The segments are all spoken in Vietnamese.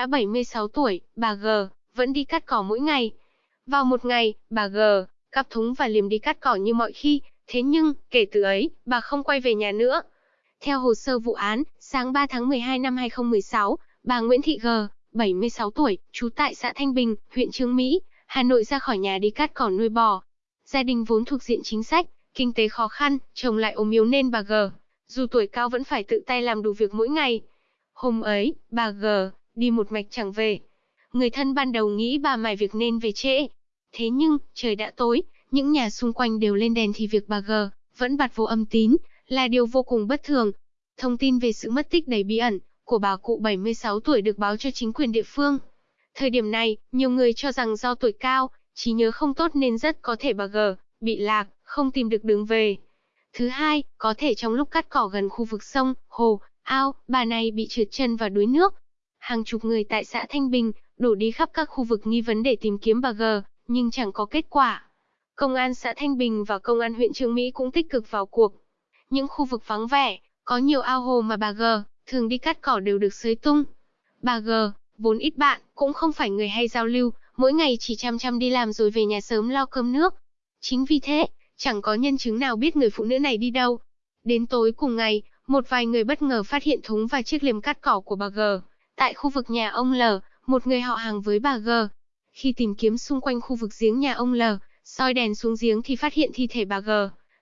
đã 76 tuổi, bà G vẫn đi cắt cỏ mỗi ngày. Vào một ngày, bà G cắp thúng và liềm đi cắt cỏ như mọi khi, thế nhưng, kể từ ấy, bà không quay về nhà nữa. Theo hồ sơ vụ án, sáng 3 tháng 12 năm 2016, bà Nguyễn Thị G, 76 tuổi, trú tại xã Thanh Bình, huyện Trương Mỹ, Hà Nội ra khỏi nhà đi cắt cỏ nuôi bò. Gia đình vốn thuộc diện chính sách, kinh tế khó khăn, chồng lại ốm yếu nên bà G, dù tuổi cao vẫn phải tự tay làm đủ việc mỗi ngày. Hôm ấy, bà G, đi một mạch chẳng về. Người thân ban đầu nghĩ bà mải việc nên về trễ. Thế nhưng, trời đã tối, những nhà xung quanh đều lên đèn thì việc bà G, vẫn bật vô âm tín, là điều vô cùng bất thường. Thông tin về sự mất tích đầy bí ẩn của bà cụ 76 tuổi được báo cho chính quyền địa phương. Thời điểm này, nhiều người cho rằng do tuổi cao, trí nhớ không tốt nên rất có thể bà G bị lạc, không tìm được đường về. Thứ hai, có thể trong lúc cắt cỏ gần khu vực sông, hồ, ao, bà này bị trượt chân và đuối nước. Hàng chục người tại xã Thanh Bình đổ đi khắp các khu vực nghi vấn để tìm kiếm bà G, nhưng chẳng có kết quả. Công an xã Thanh Bình và công an huyện Trương Mỹ cũng tích cực vào cuộc. Những khu vực vắng vẻ, có nhiều ao hồ mà bà G thường đi cắt cỏ đều được xới tung. Bà G, vốn ít bạn, cũng không phải người hay giao lưu, mỗi ngày chỉ chăm chăm đi làm rồi về nhà sớm lo cơm nước. Chính vì thế, chẳng có nhân chứng nào biết người phụ nữ này đi đâu. Đến tối cùng ngày, một vài người bất ngờ phát hiện thúng và chiếc liềm cắt cỏ của bà G. Tại khu vực nhà ông L, một người họ hàng với bà G. Khi tìm kiếm xung quanh khu vực giếng nhà ông L, soi đèn xuống giếng thì phát hiện thi thể bà G.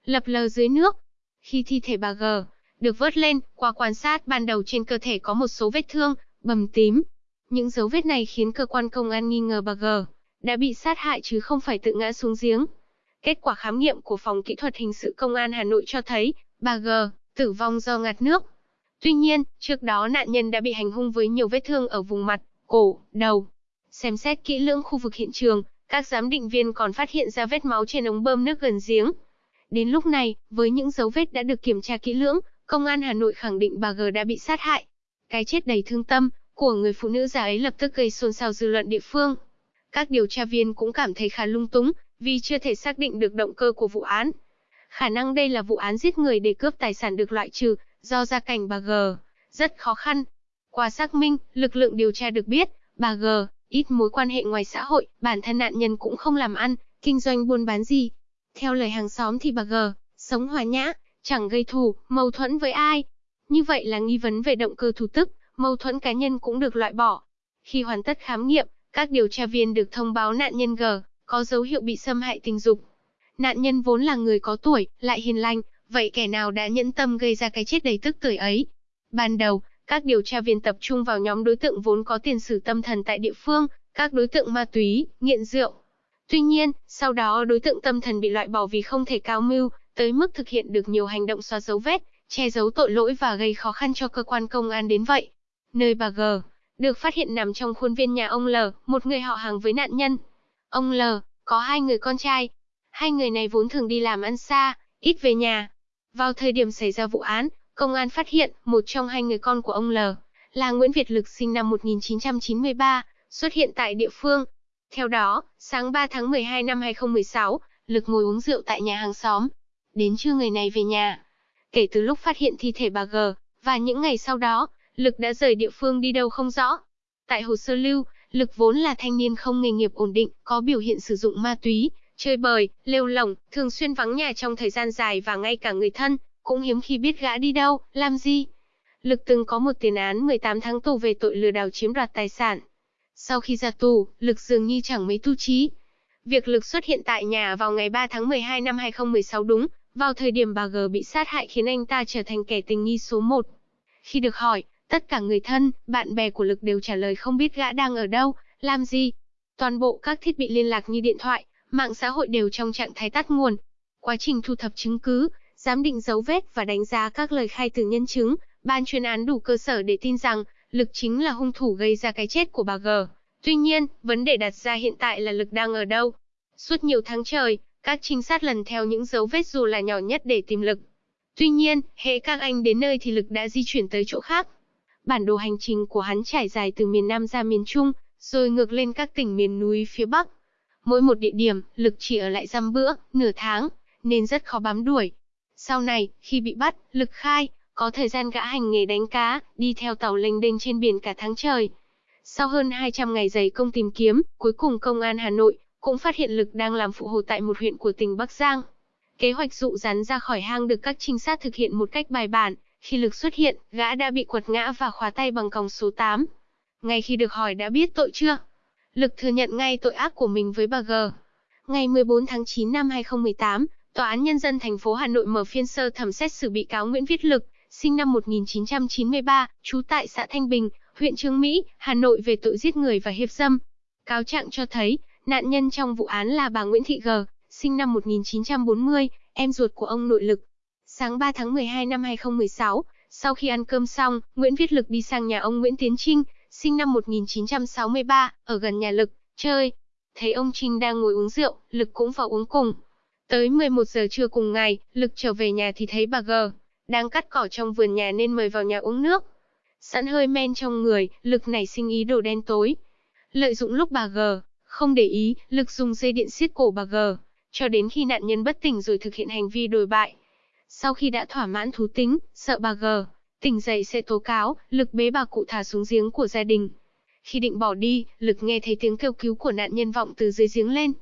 Lập lờ dưới nước. Khi thi thể bà G được vớt lên, qua quan sát ban đầu trên cơ thể có một số vết thương, bầm tím. Những dấu vết này khiến cơ quan công an nghi ngờ bà G đã bị sát hại chứ không phải tự ngã xuống giếng. Kết quả khám nghiệm của phòng kỹ thuật hình sự công an Hà Nội cho thấy, bà G tử vong do ngạt nước. Tuy nhiên, trước đó nạn nhân đã bị hành hung với nhiều vết thương ở vùng mặt, cổ, đầu. Xem xét kỹ lưỡng khu vực hiện trường, các giám định viên còn phát hiện ra vết máu trên ống bơm nước gần giếng. Đến lúc này, với những dấu vết đã được kiểm tra kỹ lưỡng, công an Hà Nội khẳng định bà G đã bị sát hại. Cái chết đầy thương tâm của người phụ nữ già ấy lập tức gây xôn xao dư luận địa phương. Các điều tra viên cũng cảm thấy khá lung túng, vì chưa thể xác định được động cơ của vụ án. Khả năng đây là vụ án giết người để cướp tài sản được loại trừ, do gia cảnh bà G rất khó khăn. Qua xác minh, lực lượng điều tra được biết, bà G ít mối quan hệ ngoài xã hội, bản thân nạn nhân cũng không làm ăn, kinh doanh buôn bán gì. Theo lời hàng xóm thì bà G sống hòa nhã, chẳng gây thù, mâu thuẫn với ai. Như vậy là nghi vấn về động cơ thủ tức, mâu thuẫn cá nhân cũng được loại bỏ. Khi hoàn tất khám nghiệm, các điều tra viên được thông báo nạn nhân G có dấu hiệu bị xâm hại tình dục. Nạn nhân vốn là người có tuổi, lại hiền lành, vậy kẻ nào đã nhẫn tâm gây ra cái chết đầy tức tuổi ấy? Ban đầu, các điều tra viên tập trung vào nhóm đối tượng vốn có tiền sử tâm thần tại địa phương, các đối tượng ma túy, nghiện rượu. Tuy nhiên, sau đó đối tượng tâm thần bị loại bỏ vì không thể cao mưu, tới mức thực hiện được nhiều hành động xóa dấu vết, che giấu tội lỗi và gây khó khăn cho cơ quan công an đến vậy. Nơi bà G được phát hiện nằm trong khuôn viên nhà ông L, một người họ hàng với nạn nhân. Ông L có hai người con trai. Hai người này vốn thường đi làm ăn xa, ít về nhà. Vào thời điểm xảy ra vụ án, công an phát hiện một trong hai người con của ông L là Nguyễn Việt Lực sinh năm 1993, xuất hiện tại địa phương. Theo đó, sáng 3 tháng 12 năm 2016, Lực ngồi uống rượu tại nhà hàng xóm. Đến trưa người này về nhà. Kể từ lúc phát hiện thi thể bà G, và những ngày sau đó, Lực đã rời địa phương đi đâu không rõ. Tại hồ sơ lưu, Lực vốn là thanh niên không nghề nghiệp ổn định, có biểu hiện sử dụng ma túy, chơi bời, lêu lỏng, thường xuyên vắng nhà trong thời gian dài và ngay cả người thân, cũng hiếm khi biết gã đi đâu, làm gì. Lực từng có một tiền án 18 tháng tù về tội lừa đảo chiếm đoạt tài sản. Sau khi ra tù, Lực dường như chẳng mấy tu trí. Việc Lực xuất hiện tại nhà vào ngày 3 tháng 12 năm 2016 đúng, vào thời điểm bà G bị sát hại khiến anh ta trở thành kẻ tình nghi số 1. Khi được hỏi, Tất cả người thân, bạn bè của Lực đều trả lời không biết gã đang ở đâu, làm gì. Toàn bộ các thiết bị liên lạc như điện thoại, mạng xã hội đều trong trạng thái tắt nguồn. Quá trình thu thập chứng cứ, giám định dấu vết và đánh giá các lời khai từ nhân chứng, ban chuyên án đủ cơ sở để tin rằng Lực chính là hung thủ gây ra cái chết của bà G. Tuy nhiên, vấn đề đặt ra hiện tại là Lực đang ở đâu. Suốt nhiều tháng trời, các trinh sát lần theo những dấu vết dù là nhỏ nhất để tìm Lực. Tuy nhiên, hệ các anh đến nơi thì Lực đã di chuyển tới chỗ khác. Bản đồ hành trình của hắn trải dài từ miền Nam ra miền Trung, rồi ngược lên các tỉnh miền núi phía Bắc. Mỗi một địa điểm, Lực chỉ ở lại dăm bữa, nửa tháng, nên rất khó bám đuổi. Sau này, khi bị bắt, Lực khai, có thời gian gã hành nghề đánh cá, đi theo tàu lênh đênh trên biển cả tháng trời. Sau hơn 200 ngày dày công tìm kiếm, cuối cùng công an Hà Nội cũng phát hiện Lực đang làm phụ hồ tại một huyện của tỉnh Bắc Giang. Kế hoạch dụ rắn ra khỏi hang được các trinh sát thực hiện một cách bài bản. Khi Lực xuất hiện, gã đã bị quật ngã và khóa tay bằng còng số 8. Ngay khi được hỏi đã biết tội chưa? Lực thừa nhận ngay tội ác của mình với bà G. Ngày 14 tháng 9 năm 2018, Tòa án Nhân dân thành phố Hà Nội mở phiên sơ thẩm xét xử bị cáo Nguyễn Viết Lực, sinh năm 1993, trú tại xã Thanh Bình, huyện Trương Mỹ, Hà Nội về tội giết người và hiếp dâm. Cáo trạng cho thấy, nạn nhân trong vụ án là bà Nguyễn Thị G, sinh năm 1940, em ruột của ông nội Lực. Sáng 3 tháng 12 năm 2016, sau khi ăn cơm xong, Nguyễn Viết Lực đi sang nhà ông Nguyễn Tiến Trinh, sinh năm 1963, ở gần nhà Lực, chơi. Thấy ông Trinh đang ngồi uống rượu, Lực cũng vào uống cùng. Tới 11 giờ trưa cùng ngày, Lực trở về nhà thì thấy bà G đang cắt cỏ trong vườn nhà nên mời vào nhà uống nước. Sẵn hơi men trong người, Lực nảy sinh ý đồ đen tối. Lợi dụng lúc bà G không để ý, Lực dùng dây điện siết cổ bà G, cho đến khi nạn nhân bất tỉnh rồi thực hiện hành vi đồi bại. Sau khi đã thỏa mãn thú tính, sợ bà G tỉnh dậy sẽ tố cáo, Lực bế bà cụ thả xuống giếng của gia đình. Khi định bỏ đi, Lực nghe thấy tiếng kêu cứu của nạn nhân vọng từ dưới giếng lên.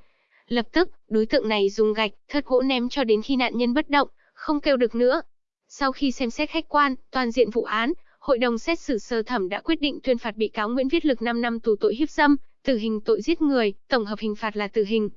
Lập tức, đối tượng này dùng gạch, thớt gỗ ném cho đến khi nạn nhân bất động, không kêu được nữa. Sau khi xem xét khách quan, toàn diện vụ án, Hội đồng xét xử sơ thẩm đã quyết định tuyên phạt bị cáo Nguyễn Viết Lực 5 năm tù tội hiếp dâm, tử hình tội giết người, tổng hợp hình phạt là tử hình.